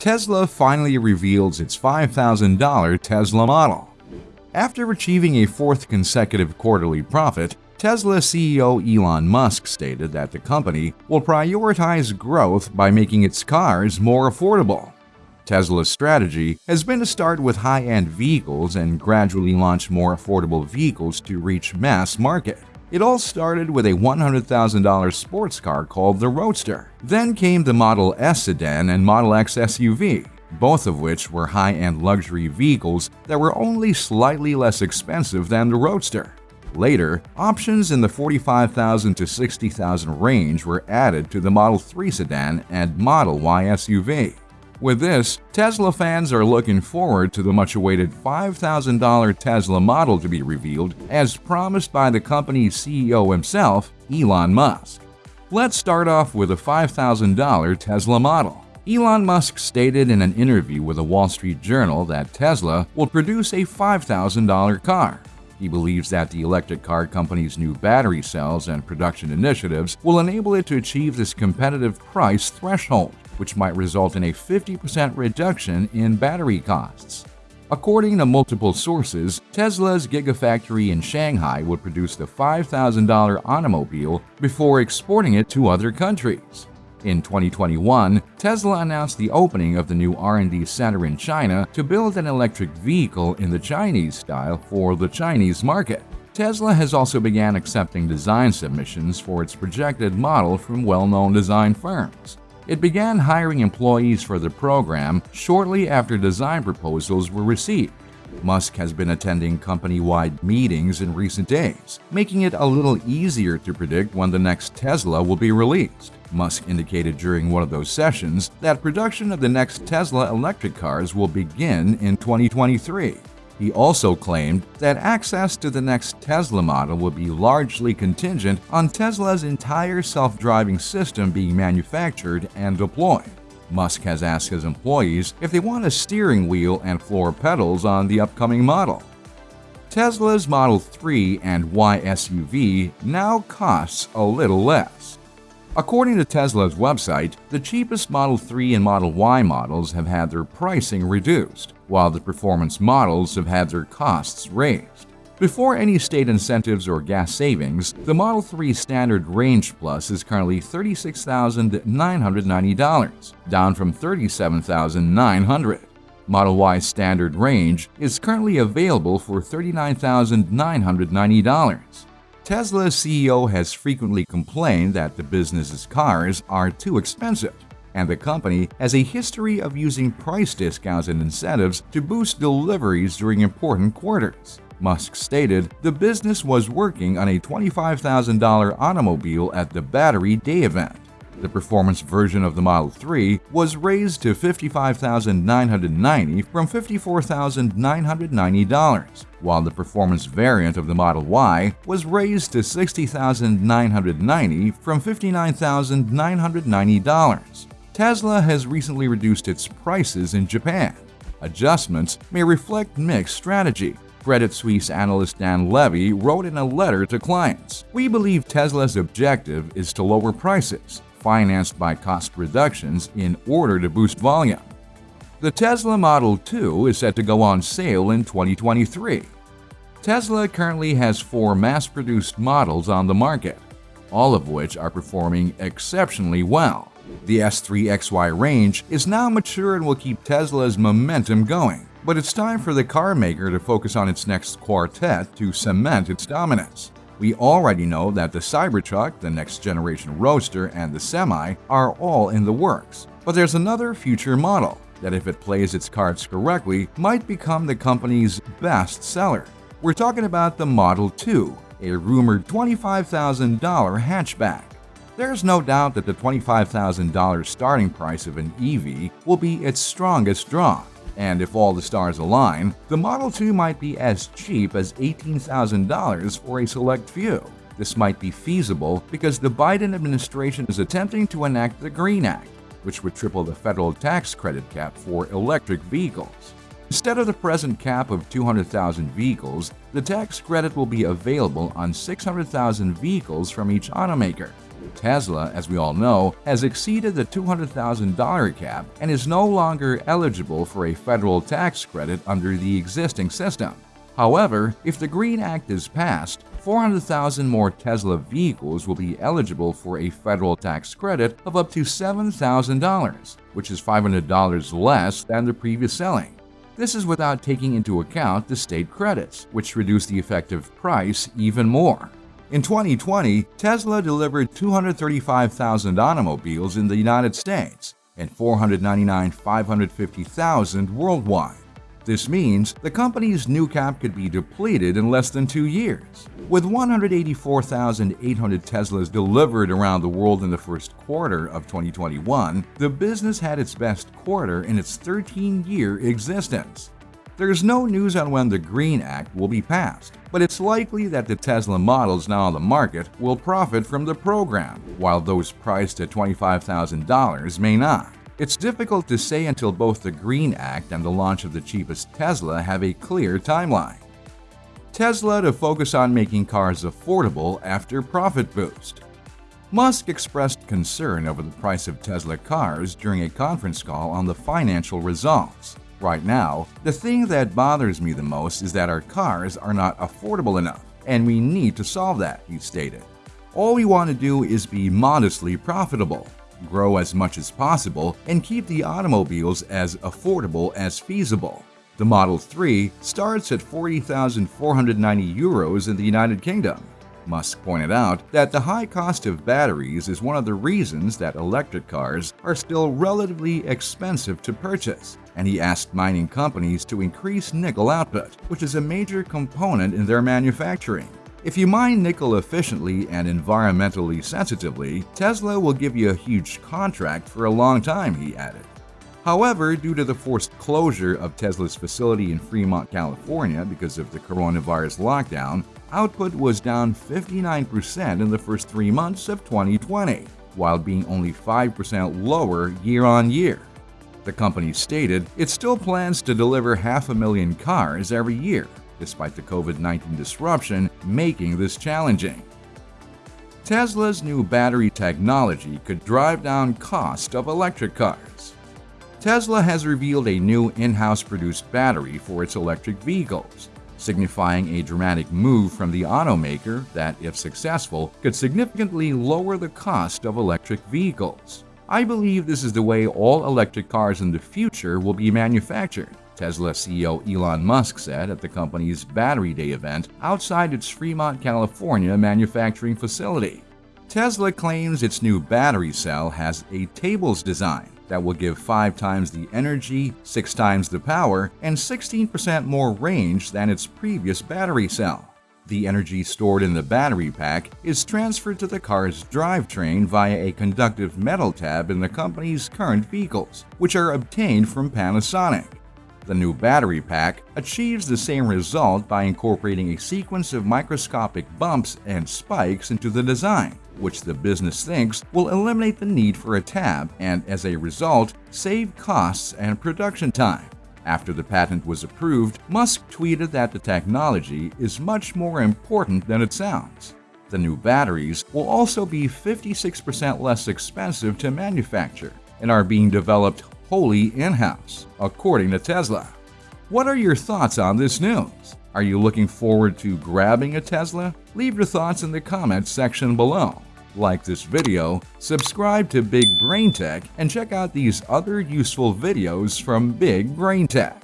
Tesla finally reveals its $5,000 Tesla model. After achieving a fourth consecutive quarterly profit, Tesla CEO Elon Musk stated that the company will prioritize growth by making its cars more affordable. Tesla's strategy has been to start with high-end vehicles and gradually launch more affordable vehicles to reach mass market. It all started with a $100,000 sports car called the Roadster. Then came the Model S sedan and Model X SUV, both of which were high-end luxury vehicles that were only slightly less expensive than the Roadster. Later, options in the $45,000 to $60,000 range were added to the Model 3 sedan and Model Y SUV. With this, Tesla fans are looking forward to the much-awaited $5,000 Tesla model to be revealed as promised by the company's CEO himself, Elon Musk. Let's start off with a $5,000 Tesla model. Elon Musk stated in an interview with the Wall Street Journal that Tesla will produce a $5,000 car. He believes that the electric car company's new battery cells and production initiatives will enable it to achieve this competitive price threshold which might result in a 50% reduction in battery costs. According to multiple sources, Tesla's Gigafactory in Shanghai would produce the $5,000 automobile before exporting it to other countries. In 2021, Tesla announced the opening of the new R&D center in China to build an electric vehicle in the Chinese style for the Chinese market. Tesla has also began accepting design submissions for its projected model from well-known design firms. It began hiring employees for the program shortly after design proposals were received. Musk has been attending company-wide meetings in recent days, making it a little easier to predict when the next Tesla will be released. Musk indicated during one of those sessions that production of the next Tesla electric cars will begin in 2023. He also claimed that access to the next Tesla model would be largely contingent on Tesla's entire self-driving system being manufactured and deployed. Musk has asked his employees if they want a steering wheel and floor pedals on the upcoming model. Tesla's Model 3 and Y SUV now costs a little less. According to Tesla's website, the cheapest Model 3 and Model Y models have had their pricing reduced, while the performance models have had their costs raised. Before any state incentives or gas savings, the Model 3 Standard Range Plus is currently $36,990, down from 37,900. Model Y Standard Range is currently available for $39,990. Tesla's CEO has frequently complained that the business's cars are too expensive, and the company has a history of using price discounts and incentives to boost deliveries during important quarters. Musk stated the business was working on a $25,000 automobile at the Battery Day event. The performance version of the Model 3 was raised to 55,990 from $54,990, while the performance variant of the Model Y was raised to 60,990 from $59,990. Tesla has recently reduced its prices in Japan. Adjustments may reflect mixed strategy, Credit Suisse analyst Dan Levy wrote in a letter to clients, We believe Tesla's objective is to lower prices, financed by cost reductions in order to boost volume. The Tesla Model 2 is set to go on sale in 2023. Tesla currently has four mass-produced models on the market, all of which are performing exceptionally well. The S3XY range is now mature and will keep Tesla's momentum going, but it's time for the car maker to focus on its next quartet to cement its dominance. We already know that the Cybertruck, the next generation Roadster, and the Semi are all in the works. But there's another future model that if it plays its cards correctly might become the company's best seller. We're talking about the Model 2, a rumored $25,000 hatchback. There's no doubt that the $25,000 starting price of an EV will be its strongest draw. And if all the stars align, the Model 2 might be as cheap as $18,000 for a select few. This might be feasible because the Biden administration is attempting to enact the Green Act, which would triple the federal tax credit cap for electric vehicles. Instead of the present cap of 200,000 vehicles, the tax credit will be available on 600,000 vehicles from each automaker. Tesla, as we all know, has exceeded the $200,000 cap and is no longer eligible for a federal tax credit under the existing system. However, if the Green Act is passed, 400,000 more Tesla vehicles will be eligible for a federal tax credit of up to $7,000, which is $500 less than the previous selling. This is without taking into account the state credits, which reduce the effective price even more. In 2020, Tesla delivered 235,000 automobiles in the United States and 499,550,000 worldwide. This means the company's new cap could be depleted in less than two years. With 184,800 Teslas delivered around the world in the first quarter of 2021, the business had its best quarter in its 13-year existence. There's no news on when the Green Act will be passed, but it's likely that the Tesla models now on the market will profit from the program, while those priced at $25,000 may not. It's difficult to say until both the Green Act and the launch of the cheapest Tesla have a clear timeline. Tesla to focus on making cars affordable after profit boost. Musk expressed concern over the price of Tesla cars during a conference call on the financial results. Right now, the thing that bothers me the most is that our cars are not affordable enough, and we need to solve that, he stated. All we want to do is be modestly profitable grow as much as possible, and keep the automobiles as affordable as feasible. The Model 3 starts at 40,490 euros in the United Kingdom. Musk pointed out that the high cost of batteries is one of the reasons that electric cars are still relatively expensive to purchase, and he asked mining companies to increase nickel output, which is a major component in their manufacturing. If you mine nickel efficiently and environmentally sensitively, Tesla will give you a huge contract for a long time, he added. However, due to the forced closure of Tesla's facility in Fremont, California because of the coronavirus lockdown, output was down 59% in the first three months of 2020, while being only 5% lower year on year. The company stated it still plans to deliver half a million cars every year, despite the COVID-19 disruption making this challenging. Tesla's new battery technology could drive down cost of electric cars. Tesla has revealed a new in-house produced battery for its electric vehicles, signifying a dramatic move from the automaker that, if successful, could significantly lower the cost of electric vehicles. I believe this is the way all electric cars in the future will be manufactured, Tesla CEO Elon Musk said at the company's Battery Day event outside its Fremont, California manufacturing facility. Tesla claims its new battery cell has a tabless design that will give 5 times the energy, 6 times the power, and 16% more range than its previous battery cell. The energy stored in the battery pack is transferred to the car's drivetrain via a conductive metal tab in the company's current vehicles, which are obtained from Panasonic. The new battery pack achieves the same result by incorporating a sequence of microscopic bumps and spikes into the design, which the business thinks will eliminate the need for a tab and, as a result, save costs and production time. After the patent was approved, Musk tweeted that the technology is much more important than it sounds. The new batteries will also be 56% less expensive to manufacture and are being developed wholly in-house, according to Tesla. What are your thoughts on this news? Are you looking forward to grabbing a Tesla? Leave your thoughts in the comments section below. Like this video, subscribe to Big Brain Tech, and check out these other useful videos from Big Brain Tech.